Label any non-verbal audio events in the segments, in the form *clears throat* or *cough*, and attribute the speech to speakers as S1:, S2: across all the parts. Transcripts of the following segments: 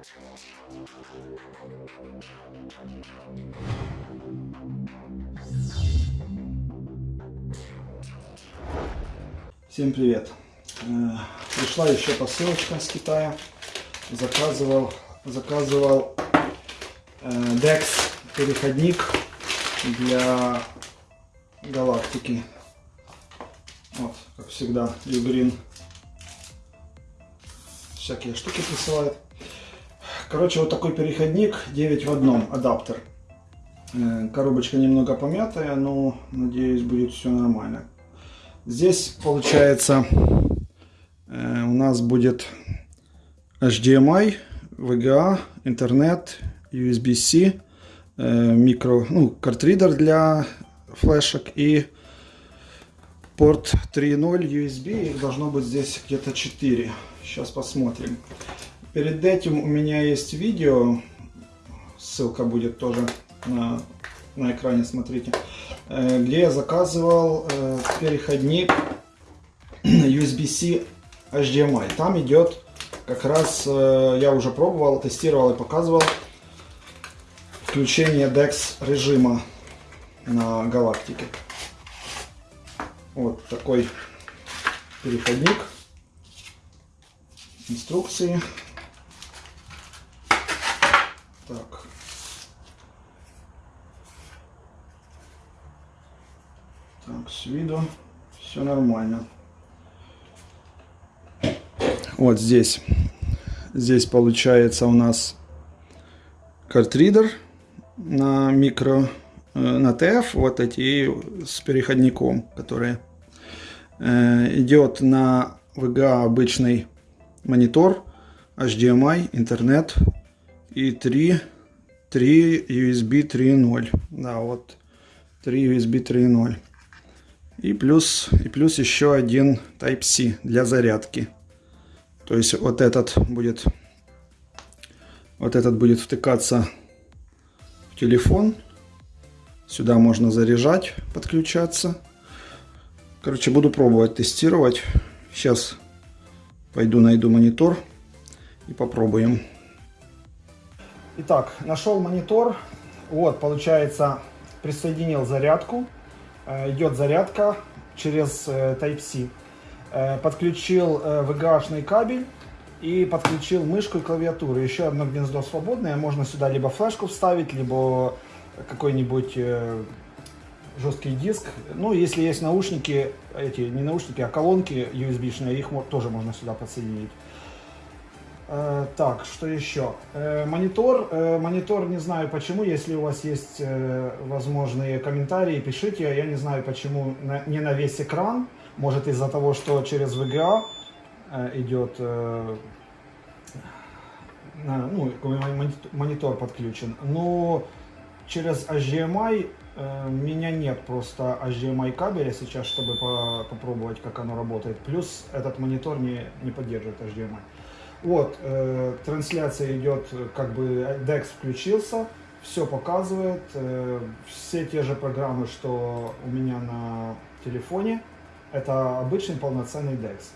S1: Всем привет! Э, Пришла еще посылочка с Китая. Заказывал, заказывал э, DEX переходник для галактики. Вот, как всегда, Югрин всякие штуки присылает. Короче, вот такой переходник 9 в одном адаптер. Э, коробочка немного помятая, но надеюсь будет все нормально. Здесь получается э, у нас будет HDMI, VGA, интернет, USB-C, э, микро, ну, картридер для флешек и порт 3.0 USB. Их должно быть здесь где-то 4. Сейчас посмотрим. Перед этим у меня есть видео, ссылка будет тоже на, на экране, смотрите, э, где я заказывал э, переходник *clears throat* USB-C HDMI. Там идет как раз, э, я уже пробовал, тестировал и показывал включение DeX режима на галактике. Вот такой переходник. Инструкции. Так. Так, с виду все нормально. Вот здесь. Здесь получается у нас картридер на микро, э, на ТФ, вот эти с переходником, которые э, идет на VGA обычный монитор, HDMI, интернет, и 3, 3 USB 3.0. Да, вот 3 USB 3.0. И плюс, и плюс еще один Type-C для зарядки. То есть вот этот будет, вот этот будет втыкаться в телефон. Сюда можно заряжать, подключаться. Короче, буду пробовать тестировать. Сейчас пойду найду монитор и попробуем. Итак, нашел монитор. Вот, получается, присоединил зарядку. Э, идет зарядка через э, Type-C. Э, подключил VGA-шный кабель и подключил мышку и клавиатуру. Еще одно гнездо свободное. Можно сюда либо флешку вставить, либо какой-нибудь жесткий диск. Ну, если есть наушники, эти не наушники, а колонки USB-шные, их тоже можно сюда подсоединить. Э, так, что еще? Э, монитор. Э, монитор, не знаю почему, если у вас есть возможные комментарии, пишите. Я не знаю почему не на весь экран. Может из-за того, что через VGA идет ну, монитор подключен. Но через HDMI меня нет просто HDMI кабеля сейчас, чтобы попробовать, как оно работает. Плюс этот монитор не, не поддерживает HDMI. Вот, э, трансляция идет, как бы DeX включился, все показывает, э, все те же программы, что у меня на телефоне, это обычный полноценный DeX.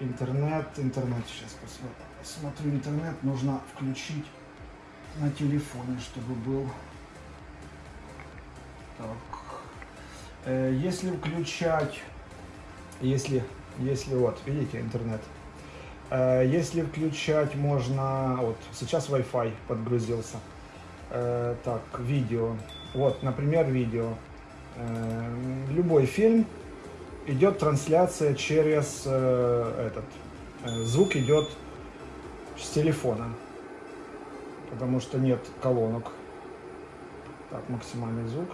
S1: Интернет, интернет, сейчас посмотрю, смотрю интернет, нужно включить на телефоне, чтобы был. Так. Э, если включать, если, если вот, видите, интернет, если включать можно, вот сейчас Wi-Fi подгрузился. Э, так, видео. Вот, например, видео. Э, любой фильм идет трансляция через этот. Звук идет с телефона, потому что нет колонок. Так, максимальный звук.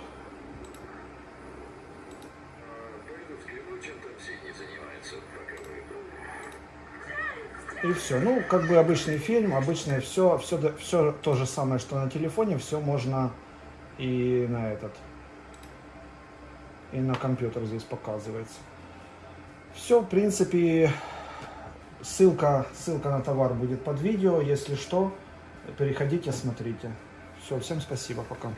S1: И все. Ну, как бы обычный фильм, обычное все, все, все то же самое, что на телефоне, все можно и на этот, и на компьютер здесь показывается. Все, в принципе, ссылка, ссылка на товар будет под видео. Если что, переходите, смотрите. Все, всем спасибо, пока.